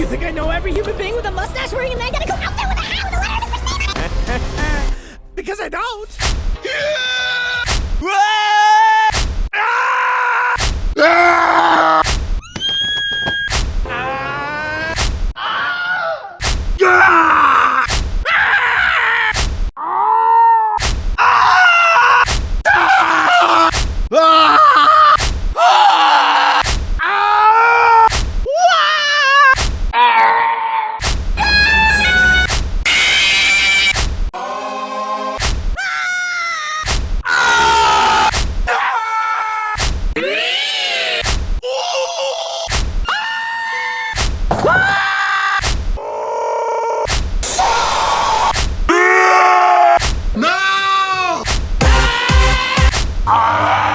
you think I know every human being with a mustache wearing a identical outfit with a hat with a letter in his first because I don't. Yeah! Ah! Ah! Não! Ah!